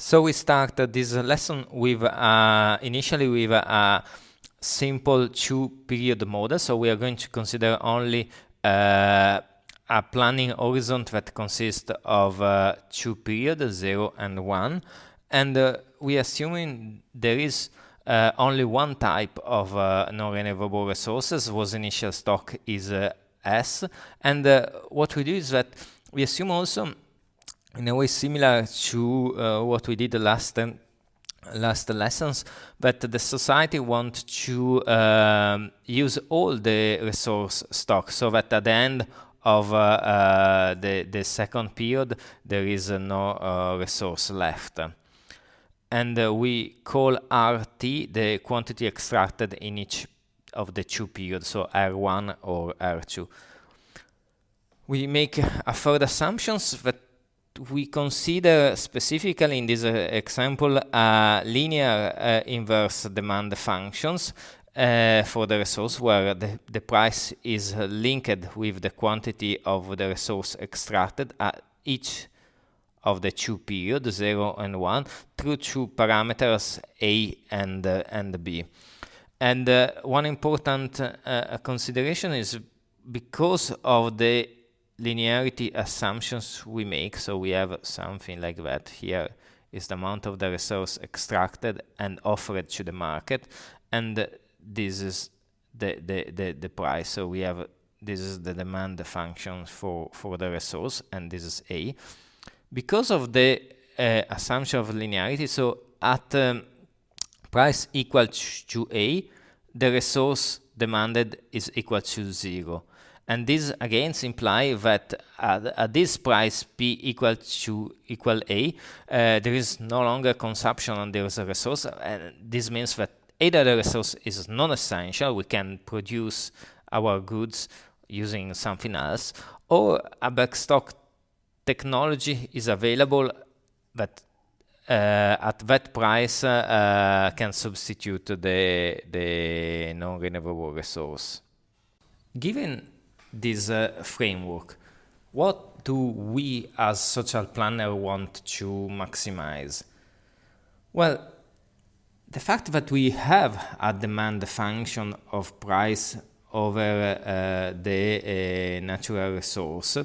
So we start this lesson with uh, initially with a simple two-period model. So we are going to consider only uh, a planning horizon that consists of uh, two periods, 0 and 1. And uh, we assuming there is uh, only one type of uh, non-renewable resources, whose initial stock is S. And what we do is that we assume also in a way similar to uh, what we did the last last lessons but the society want to um, use all the resource stock. So that at the end of uh, uh, the, the second period there is no uh, resource left. And uh, we call RT the quantity extracted in each of the two periods so R1 or R2 we make a further assumptions that we consider specifically in this uh, example uh, linear uh, inverse demand functions uh, for the resource where the, the price is linked with the quantity of the resource extracted at each of the two periods, 0 and 1, through two parameters A and, uh, and B. And uh, one important consideration is because of the linearity assumptions we make. So we have something like that here is the amount of the resource extracted and offered to the market. And this is the, the, the, the price. So we have, this is the demand function for, for the resource, and this is A. Because of the uh, assumption of linearity, so at um, price equal to A, the resource demanded is equal to zero. And this again implies that at, at, this price P equal to equal A, uh, there is no longer consumption on the resource. And this means that either the resource is non-essential, we can produce our goods using something else, or a backstop technology is available that uh, at that price uh, can substitute the, the non-renewable resource. Given this uh, framework. What do we as social planner want to maximize? Well, the fact that we have a demand function of price over uh, the uh, natural resource,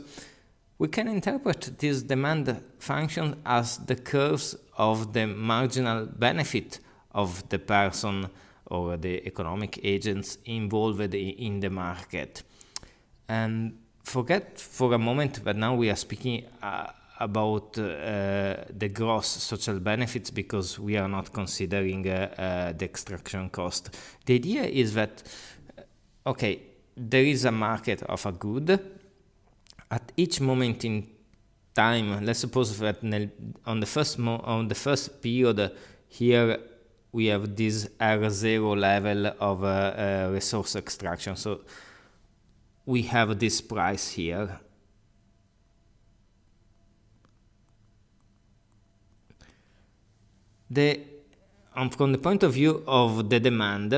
we can interpret this demand function as the curves of the marginal benefit of the person or the economic agents involved in the market. And forget for a moment that now we are speaking uh, about uh, the gross social benefits because we are not considering uh, uh the extraction cost. The idea is that, uh, okay, there is a market of a good. At each moment in time, let's suppose that on the first on the first period here we have this R0 level of uh, resource extraction. So we have this price here. The, um, from the point of view of the demand,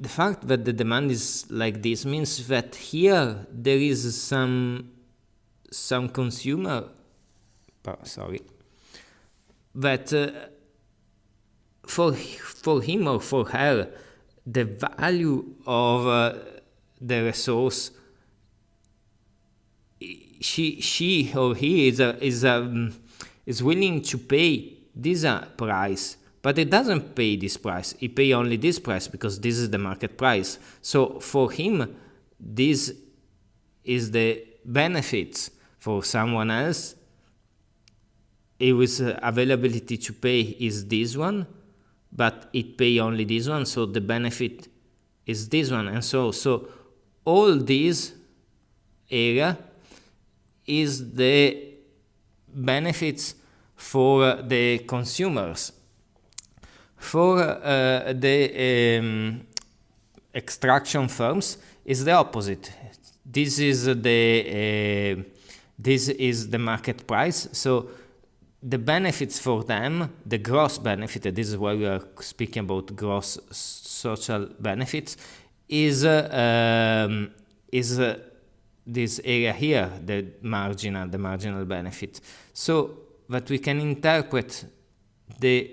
the fact that the demand is like this means that here there is some some consumer oh, sorry that uh, for for him or for her the value of uh, the resource. She she or he is a, is a, is willing to pay this uh, price but it doesn't pay this price. It pay only this price because this is the market price. So for him this is the benefits. For someone else it was uh, availability to pay is this one but it pay only this one so the benefit is this one. And so so all this area is the benefits for the consumers. For uh, the um, extraction firms is the opposite. This is the uh, this is the market price. So the benefits for them, the gross benefit, this is why we are speaking about gross social benefits, is um, is this area here, the marginal, the marginal benefit. So that we can interpret the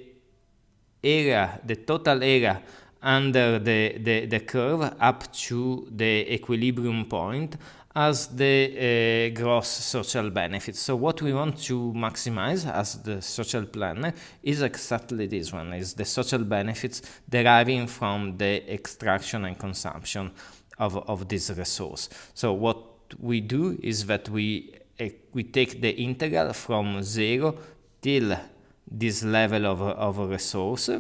area, the total area under the, the, the curve up to the equilibrium point as the uh, gross social benefits. So what we want to maximize as the social planner is exactly this one, is the social benefits deriving from the extraction and consumption of, of this resource. So what we do is that we, uh, we take the integral from zero till this level of, of resource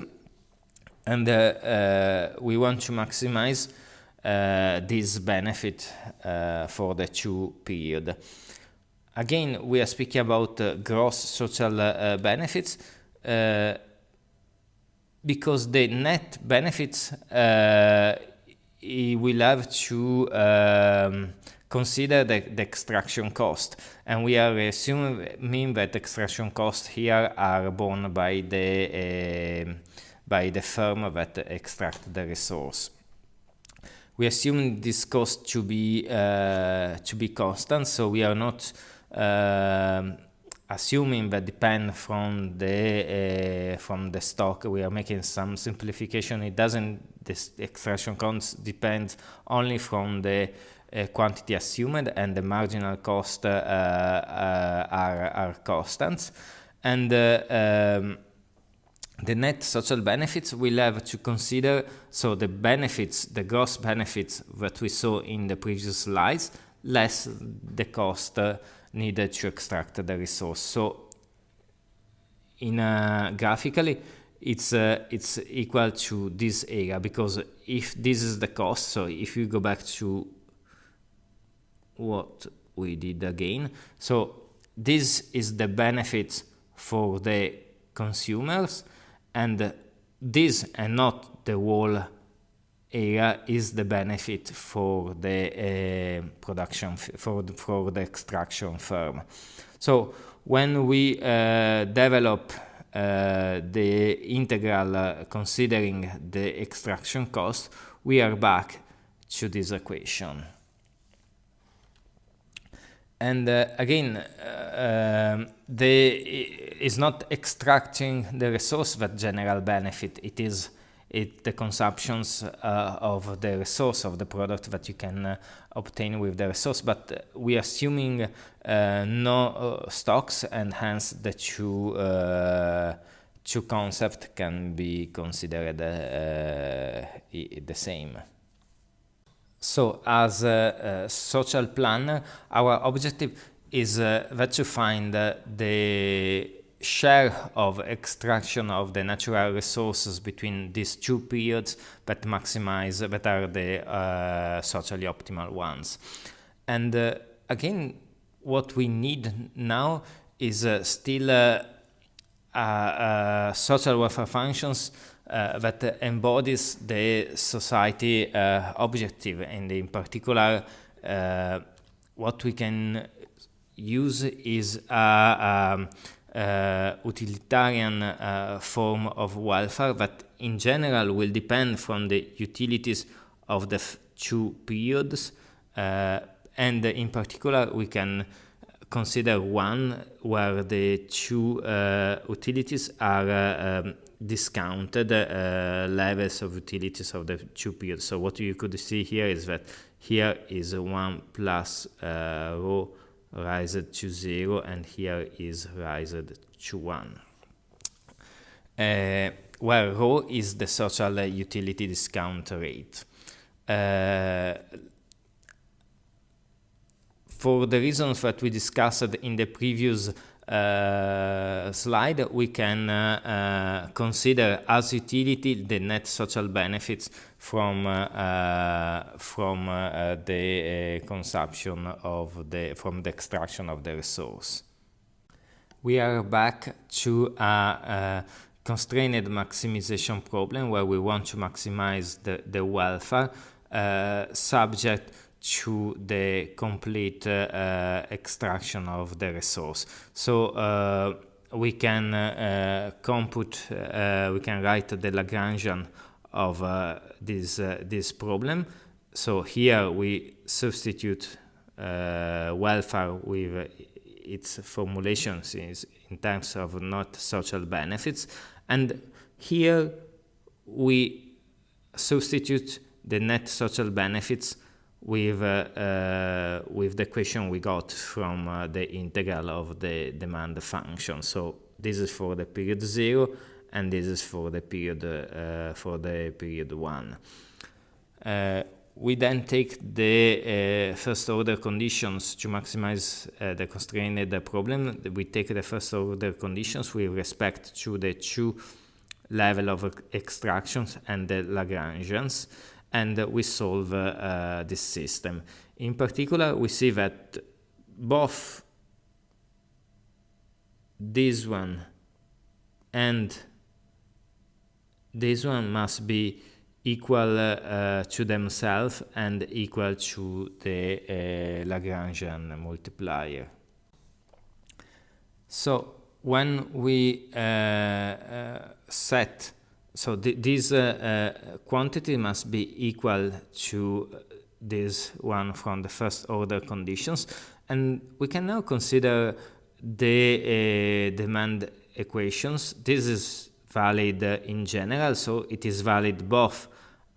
and uh, we want to maximize Uh, this benefit uh, for the two period. Again, we are speaking about uh, gross social benefits because the net benefits will have to um, consider the, the, extraction cost and we are assuming that extraction costs here are borne by the uh, by the firm that extract the resource. We assume this cost to be uh, to be constant, so we are not uh, assuming that depend from the uh, from the stock. We are making some simplification. It doesn't. This extraction cost depends only from the uh, quantity assumed, and the marginal cost uh, uh, are are constants, and um, the net social benefits we'll have to consider, so the benefits, the gross benefits that we saw in the previous slides, less the cost uh, needed to extract the resource. So in uh, graphically, it's uh, it's equal to this area because if this is the cost, so if you go back to what we did again, so this is the benefit for the consumers, and this and not the whole area is the benefit for the uh, production for the, for the extraction firm. So when we uh, develop uh, the integral uh, considering the extraction cost, we are back to this equation. And uh, again, uh, um, the is not extracting the resource that general benefit. It is it the consumptions uh, of the resource of the product that you can uh, obtain with the resource. But we are assuming uh, no uh, stocks, and hence the two two concepts can be considered the same. So as a, a, social planner, our objective is uh, that to find uh, the share of extraction of the natural resources between these two periods that maximize, that are the uh, socially optimal ones. And uh, again, what we need now is uh, still uh, social welfare functions uh, that embodies the society uh, objective and in particular uh, what we can use is a, um, utilitarian uh, form of welfare that in general will depend from the utilities of the two periods uh, and in particular we can consider one where the two uh, utilities are um, discounted uh, levels of utilities of the two periods. So what you could see here is that here is 1 plus uh, rho raised to 0 and here is raised to 1. Uh, where rho is the social utility discount rate. Uh, for the reasons that we discussed in the previous uh, slide, we can uh, uh, consider as utility the net social benefits from from the consumption of the from the extraction of the resource. We are back to a, a constrained maximization problem where we want to maximize the, the welfare uh, subject to the complete uh, extraction of the resource. So uh, we can uh, compute, we can write the Lagrangian of this, this problem. So here we substitute welfare with its formulations in terms of not social benefits. And here we substitute the net social benefits with, uh, uh, with the equation we got from uh, the integral of the demand function. So this is for the period zero and this is for the period uh, for the period one. Uh, we then take the uh, first order conditions to maximize the constrained problem. We take the first order conditions with respect to the two level of extractions and the Lagrangians, and we solve uh, this system. In particular, we see that both this one and this one must be equal uh, to themselves and equal to the uh, Lagrangian multiplier. So when we uh, uh set, so th this uh, uh, quantity must be equal to this one from the first order conditions, and we can now consider the demand equations. This is valid in general, so it is valid both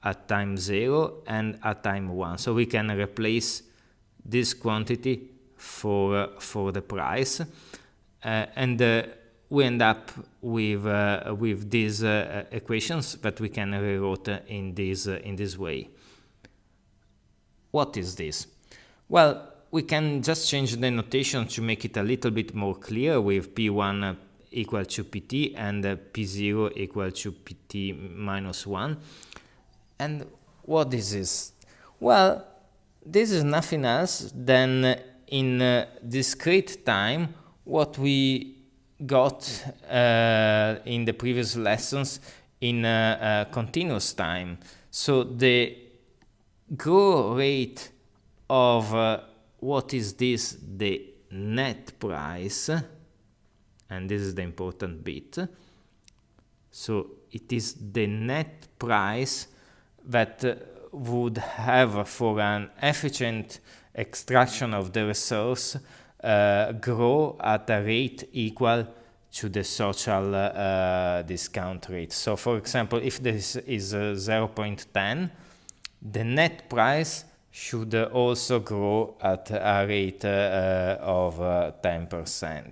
at time 0 and at time 1. So we can replace this quantity for, uh, for the price. Uh, and uh, we end up with, uh, with these uh, equations that we can rewrite in this, uh, in this way. What is this? Well, we can just change the notation to make it a little bit more clear with P1 equal to Pt and P0 equal to Pt minus 1. And what is this? Well, this is nothing else than in uh, discrete time what we got uh, in the previous lessons in uh continuous time. So the growth rate of uh, what is this? The net price, and this is the important bit. So it is the net price that uh, would have for an efficient extraction of the resource uh, grow at a rate equal to the social uh, discount rate. So for example, if this is uh, 0.10, the net price should also grow at a rate uh, of 10%. Uh,